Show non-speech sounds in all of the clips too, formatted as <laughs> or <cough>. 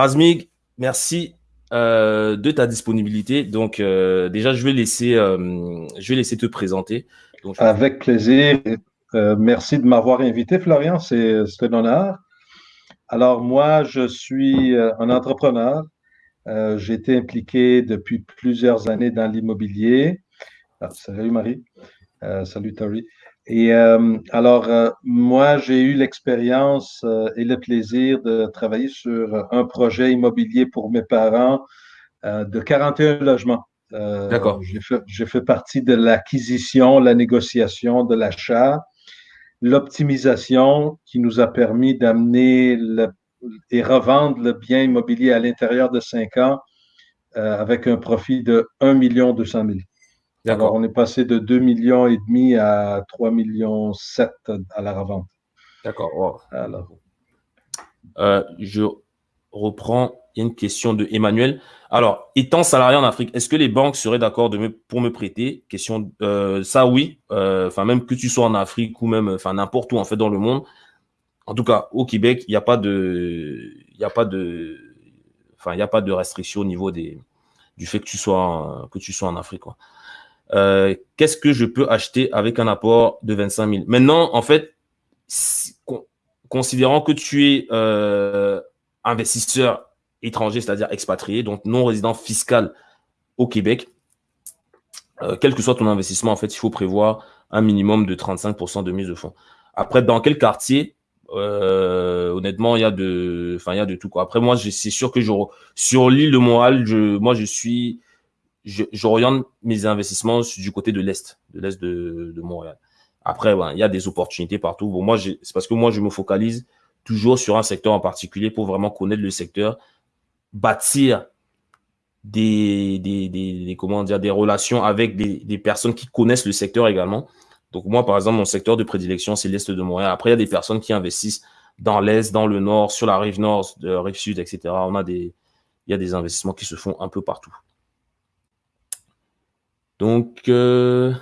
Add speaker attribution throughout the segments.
Speaker 1: Razmig, merci euh, de ta disponibilité. Donc, euh, déjà, je vais, laisser, euh, je vais laisser te présenter.
Speaker 2: Avec plaisir. merci de m'avoir invité, Florian. C'est un honneur. Alors, moi, je suis un entrepreneur. J'ai été impliqué depuis plusieurs années dans l'immobilier. Ah, salut, Marie. salut, Tori. Et alors, moi, j'ai eu l'expérience et le plaisir de travailler sur un projet immobilier pour mes parents de 41 logements.
Speaker 1: D'accord.
Speaker 2: J'ai fait, partie de l'acquisition, la négociation, de l'achat, l'optimisation qui nous a permis d'amener et revendre le bien immobilier à l'intérieur de cinq ans avec un profit de 1 200 000. Alors, on est passé de 2 millions et demi à 3 millions 7 à la revente.
Speaker 1: D'accord. Alors. Euh, je reprends. Il y a une question de Emmanuel. Alors, étant salarié en Afrique, est-ce que les banques seraient d'accord pour me prêter? Question, euh, ça oui. Euh, même que tu sois en Afrique ou même, enfin, n'importe où en fait dans le monde. En tout cas, au Québec, il n'y a pas de, il a pas de, enfin, il n'y a pas de restriction au niveau des, du fait que tu sois, que tu sois en Afrique. Quoi. Euh, qu'est-ce que je peux acheter avec un apport de 25 000 Maintenant, en fait, considérant que tu es euh, investisseur étranger, c'est-à-dire expatrié, donc non résident fiscal au Québec, euh, quel que soit ton investissement, en fait, il faut prévoir un minimum de 35% de mise de fonds. Après, dans quel quartier? Honnêtement, il y a de, enfin, il y a de tout quoi. Après, moi, c'est sûr que sur l'île de Montréal, moi, je suis j'oriente mes investissements du côté de l'Est, de l'Est de, Montréal. Après, il y a des opportunités partout. Bon, moi, c'est parce que moi, je me focalise toujours sur un secteur en particulier pour vraiment connaître le secteur, bâtir des, des, des, comment dire, des relations avec des, personnes qui connaissent le secteur également. Donc, moi, par exemple, mon secteur de prédilection, c'est l'Est de Montréal. Après, il y a des personnes qui investissent dans l'Est, dans le Nord, sur la rive Nord, de rive Sud, etc. On a des, il y a des investissements qui se font un peu partout. Donc, euh,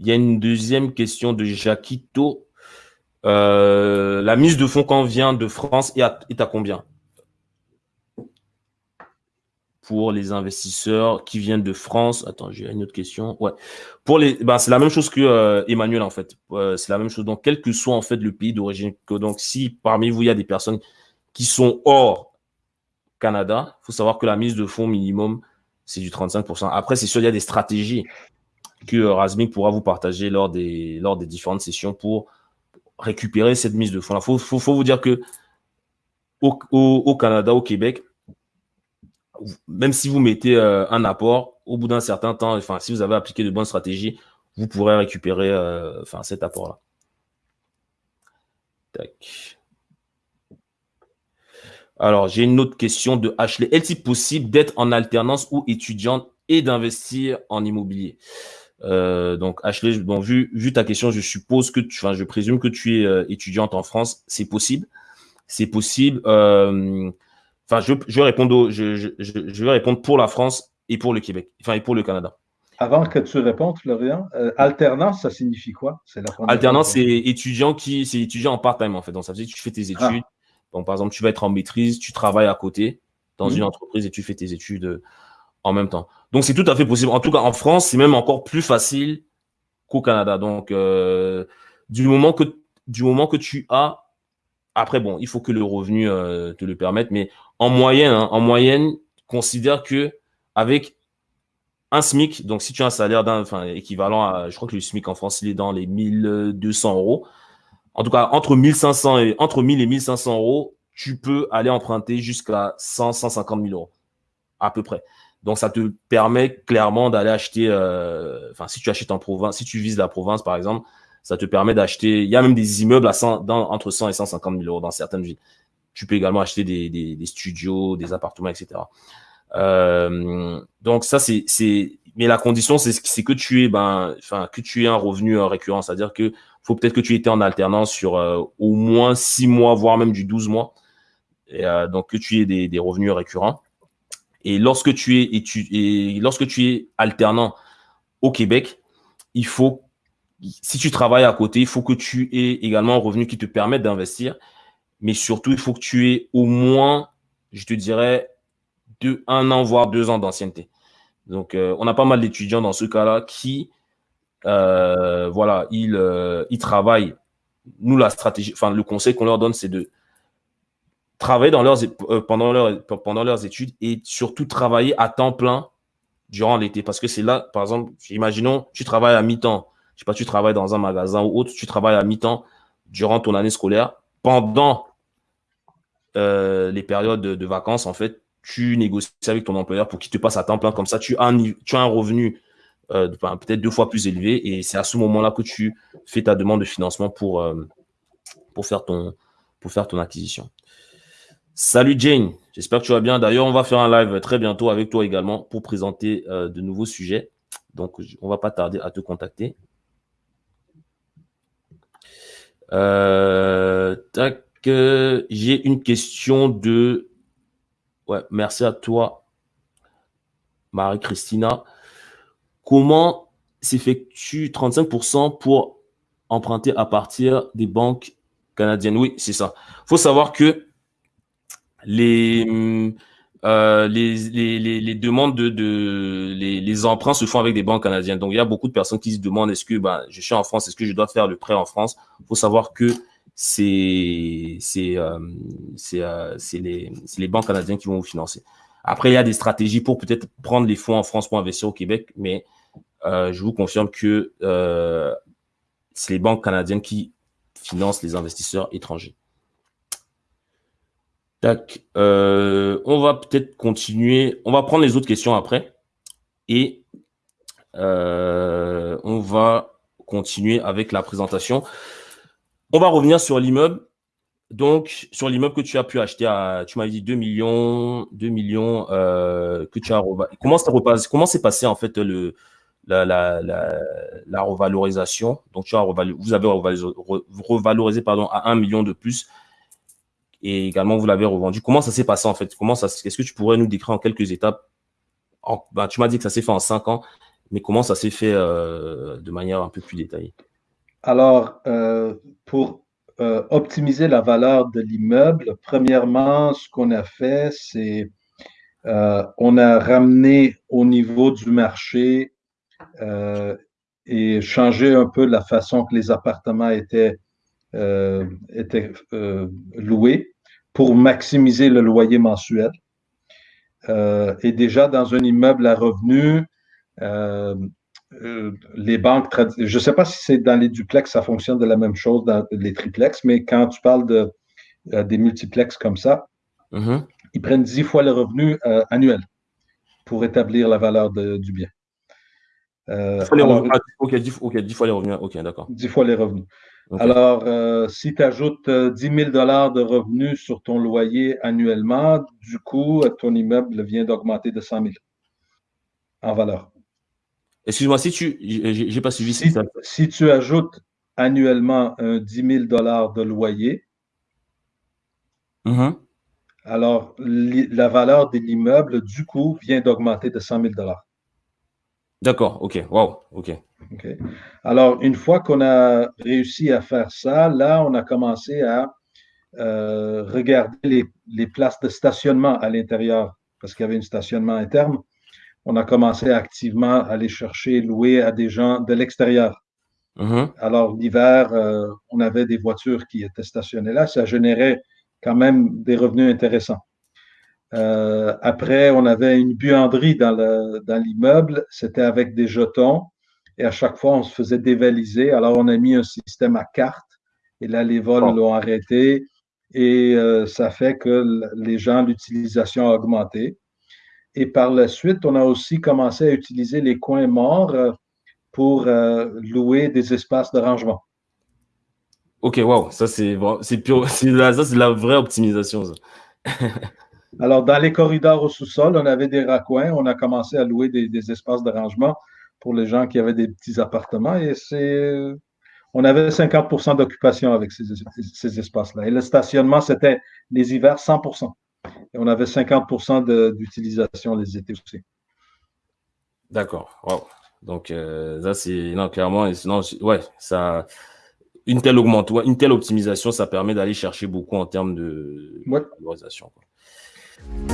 Speaker 1: il y a une deuxième question de Jacquito. Euh, la mise de fonds quand vient de France est à, combien Pour les investisseurs qui viennent de France? Attends, j'ai une autre question. Ouais. Pour les, ben, c'est la même chose que euh, en fait. c'est la même chose. Donc, quel que soit en fait le pays d'origine. Donc, si parmi vous il y a des personnes qui sont hors Canada, faut savoir que la mise de fonds minimum c'est du 35%. Après, c'est sûr, il y a des stratégies que euh, pourra vous partager lors des, différentes sessions pour récupérer cette mise de fonds. Il faut, vous dire que au, Canada, au Québec, même si vous mettez euh, un apport, au bout d'un certain temps, enfin, si vous avez appliqué de bonnes stratégies, vous pourrez récupérer euh, cet apport-là. Tac. Alors, j'ai une autre question de Ashley. Est-il possible d'être en alternance ou étudiante et d'investir en immobilier? Euh, donc, Ashley, bon, vu, vu ta question, je suppose que tu, enfin, je présume que tu es euh, étudiante en France. C'est possible. C'est possible. Euh, enfin, je, je, vais répondre je, je, vais répondre pour la France et pour le Québec, enfin, et pour le Canada.
Speaker 2: Avant que tu répondes, Florian, alternance, ça signifie quoi?
Speaker 1: Alternance, c'est étudiant qui, c'est étudiant en part-time, en fait. Donc, ça veut dire que tu fais tes ah. Donc, par exemple, tu vas être en maîtrise, tu travailles à côté dans mhm. une entreprise et tu fais tes études euh, en même temps. Donc, c'est tout à fait possible. En tout cas, en France, c'est même encore plus facile qu'au Canada. Donc, euh, du, moment que, du moment que tu as, après, bon, il faut que le revenu euh, te le permette, mais en moyenne, hein, en moyenne, considère que avec un SMIC, donc si tu as un salaire d'un, enfin, équivalent à, je crois que le SMIC en France, il est dans les 1200 euros en tout cas, entre 1500 et, entre 1000 et 1500 euros, tu peux aller emprunter jusqu'à 100, 150 000 euros, à peu près. Donc, ça te permet clairement d'aller acheter, euh, enfin, si tu achètes en province, si tu vises la province, par exemple, ça te permet d'acheter, il y a même des immeubles à 100, dans, entre 100 et 150 000 euros dans certaines villes. Tu peux également acheter des, des, des studios, des appartements, etc. Euh, donc ça, c'est, mais la condition, c'est, que tu es, ben, enfin, que tu aies un revenu récurrent, c'est-à-dire que faut peut-être que tu étais en alternance sur euh, au moins six mois, voire même du 12 mois. Euh, donc que tu aies des, revenus récurrents. Et lorsque tu es et, lorsque tu es alternant au Québec, il faut, si tu travailles à côté, il faut que tu aies également un revenu qui te permette d'investir. Mais surtout, il faut que tu aies au moins je te dirais, de un an, voire deux ans d'ancienneté. Donc, euh, on a pas mal d'étudiants dans ce cas-là qui, euh, voilà, ils, ils travaillent. Nous, la stratégie, le conseil qu'on leur donne, c'est de travailler leurs, pendant, leur, pendant leurs études et surtout travailler à temps plein durant l'été. Parce que c'est là, par exemple, imaginons, tu travailles à mi-temps. Je sais pas, tu travailles dans un magasin ou autre, tu travailles à mi-temps durant ton année scolaire. Pendant euh, les périodes de, vacances, en fait, tu négocies avec ton employeur pour qu'il te passe à temps plein. Comme ça, tu as tu as un revenu euh, peut-être deux fois plus élevé. Et c'est à ce moment-là que tu fais ta demande de financement pour, euh, pour, faire, ton, pour faire ton acquisition. Salut Jane, j'espère que tu vas bien. D'ailleurs, on va faire un live très bientôt avec toi également pour présenter euh, de nouveaux sujets. Donc, on va pas tarder à te contacter. Tac, j'ai une question de. Ouais, merci à toi, Marie-Christina. Comment s'effectue 35% pour emprunter à partir des banques canadiennes? Oui, c'est ça. Il faut savoir que les, euh, demandes de, les, emprunts se font avec des banques canadiennes. Donc, il y a beaucoup de personnes qui se demandent est-ce que bah, je suis en France, est-ce que je dois faire le prêt en France? Il faut savoir que c'est euh, euh, les, les banques canadiennes qui vont vous financer. Après, il y a des stratégies pour peut-être prendre les fonds en France pour investir au Québec, mais je vous confirme que euh, c'est les banques canadiennes qui financent les investisseurs étrangers. Tac. Euh, on va peut-être continuer. On va prendre les autres questions après. Et euh, on va continuer avec la présentation. On va revenir sur l'immeuble. Donc, sur l'immeuble que tu as pu acheter à, tu m'avais dit 2 millions, 2 millions euh, que tu as comment s'est passé en fait le, la, revalorisation. Donc, vous avez revalorisé, à 1 million de plus. Et également vous l'avez revendu. Comment ça s'est passé en fait? Comment ça Est-ce que tu pourrais nous décrire en quelques étapes? Ben, Tu m'as dit que ça s'est fait en cinq ans, mais comment ça s'est fait euh, de manière un peu plus détaillée?
Speaker 2: Alors, euh, pour euh, optimiser la valeur de l'immeuble, premièrement, ce qu'on a fait, c'est on a ramené au niveau du marché et changé un peu la façon que les appartements étaient, étaient loués pour maximiser le loyer mensuel. Euh, et déjà dans un immeuble à revenus, euh, euh, les banques, je ne sais pas si c'est dans les duplex, ça fonctionne de la même chose dans les triplex, mais quand tu parles de, des multiplex comme ça, mm-hmm. ils prennent dix fois le revenu annuel pour établir la valeur du bien.
Speaker 1: Ok, 10, fois les revenus. Ok, d'accord.
Speaker 2: 10 fois les revenus. Alors, euh, si tu ajoutes 10 000 de revenus sur ton loyer annuellement, du coup, ton immeuble vient d'augmenter de 100 000 en valeur.
Speaker 1: Excuse-moi, si tu. J'ai pas suivi
Speaker 2: si, si tu ajoutes annuellement un 10 000 de loyer, mm-hmm. alors la valeur de l'immeuble, du coup, vient d'augmenter de 100 000
Speaker 1: D'accord, ok, wow, ok.
Speaker 2: Alors, une fois qu'on a réussi à faire ça, là, on a commencé à euh, regarder les, places de stationnement à l'intérieur, parce qu'il y avait un stationnement interne. On a commencé à activement aller chercher, louer à des gens de l'extérieur. Mm-hmm. Alors, l'hiver, euh, on avait des voitures qui étaient stationnées là. Ça générait quand même des revenus intéressants. Euh, après, on avait une buanderie dans l'immeuble. C'était avec des jetons. Et à chaque fois, on se faisait dévaliser. Alors, on a mis un système à carte. Et là, les vols l'ont arrêté. Et euh, ça fait que les gens, l'utilisation a augmenté. Et par la suite, on a aussi commencé à utiliser les coins morts euh, pour euh, louer des espaces de rangement.
Speaker 1: Ok, wow, ça c'est c'est <laughs> ça c'est la vraie optimisation. <laughs>
Speaker 2: Alors, dans les corridors au sous-sol, on avait des raccoins, on a commencé à louer des espaces de rangement pour les gens qui avaient des petits appartements. Et c'est, on avait 50% d'occupation avec ces, ces espaces-là. Et le stationnement, c'était les hivers 100% Et on avait 50% d'utilisation les étés aussi.
Speaker 1: D'accord. Wow. Donc, euh, ça, c'est. Non, clairement, sinon, ouais, ça. Une telle, augmente, une telle optimisation, ça permet d'aller chercher beaucoup en termes de
Speaker 2: ouais.
Speaker 1: valorisation.
Speaker 2: Thank you.